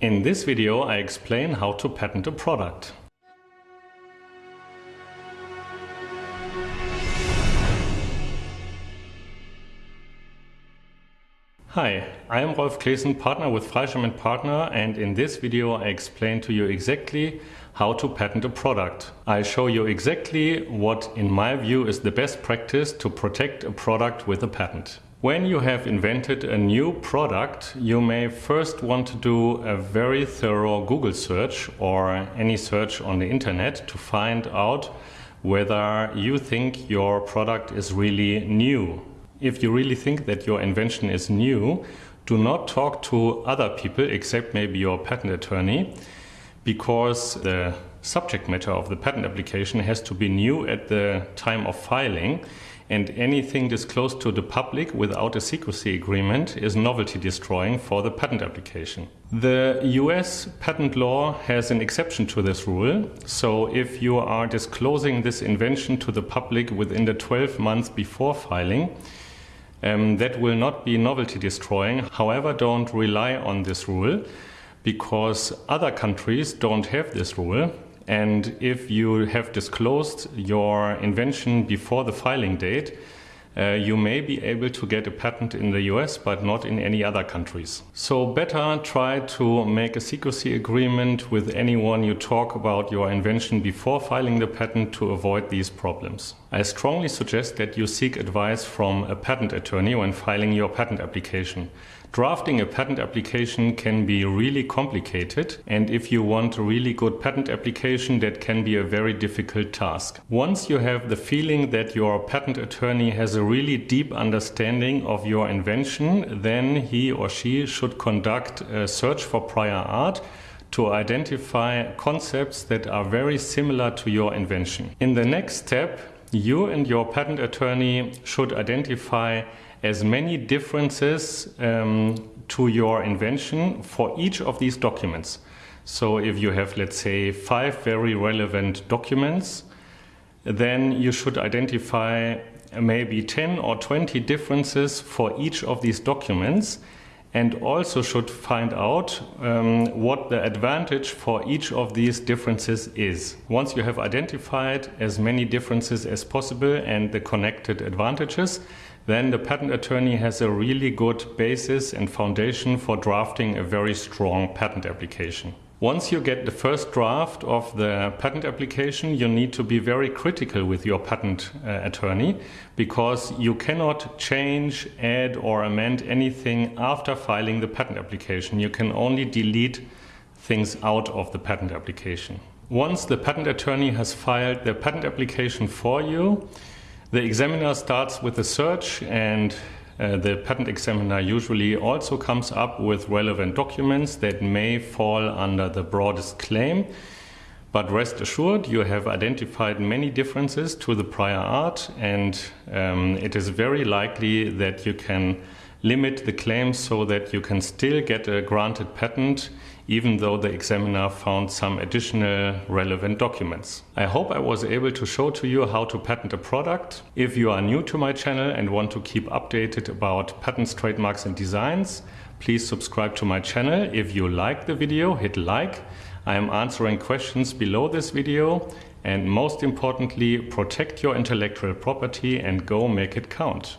In this video I explain how to patent a product. Hi, I am Rolf Claessen, partner with Freischem & Partner and in this video I explain to you exactly how to patent a product. I show you exactly what in my view is the best practice to protect a product with a patent. When you have invented a new product, you may first want to do a very thorough Google search or any search on the internet to find out whether you think your product is really new. If you really think that your invention is new, do not talk to other people except maybe your patent attorney because the subject matter of the patent application has to be new at the time of filing and anything disclosed to the public without a secrecy agreement is novelty destroying for the patent application. The US patent law has an exception to this rule. So if you are disclosing this invention to the public within the 12 months before filing, um, that will not be novelty destroying. However, don't rely on this rule because other countries don't have this rule. And if you have disclosed your invention before the filing date, uh, you may be able to get a patent in the US but not in any other countries. So better try to make a secrecy agreement with anyone you talk about your invention before filing the patent to avoid these problems. I strongly suggest that you seek advice from a patent attorney when filing your patent application. Drafting a patent application can be really complicated and if you want a really good patent application that can be a very difficult task. Once you have the feeling that your patent attorney has a really deep understanding of your invention then he or she should conduct a search for prior art to identify concepts that are very similar to your invention. In the next step you and your patent attorney should identify as many differences um, to your invention for each of these documents. So if you have, let's say, five very relevant documents, then you should identify maybe 10 or 20 differences for each of these documents and also should find out um, what the advantage for each of these differences is. Once you have identified as many differences as possible and the connected advantages, then the patent attorney has a really good basis and foundation for drafting a very strong patent application. Once you get the first draft of the patent application, you need to be very critical with your patent uh, attorney because you cannot change, add or amend anything after filing the patent application. You can only delete things out of the patent application. Once the patent attorney has filed the patent application for you, the examiner starts with a search and uh, the patent examiner usually also comes up with relevant documents that may fall under the broadest claim. But rest assured, you have identified many differences to the prior art, and um, it is very likely that you can limit the claims so that you can still get a granted patent even though the examiner found some additional relevant documents. I hope I was able to show to you how to patent a product. If you are new to my channel and want to keep updated about patents, trademarks and designs, please subscribe to my channel. If you like the video, hit like. I am answering questions below this video and most importantly, protect your intellectual property and go make it count.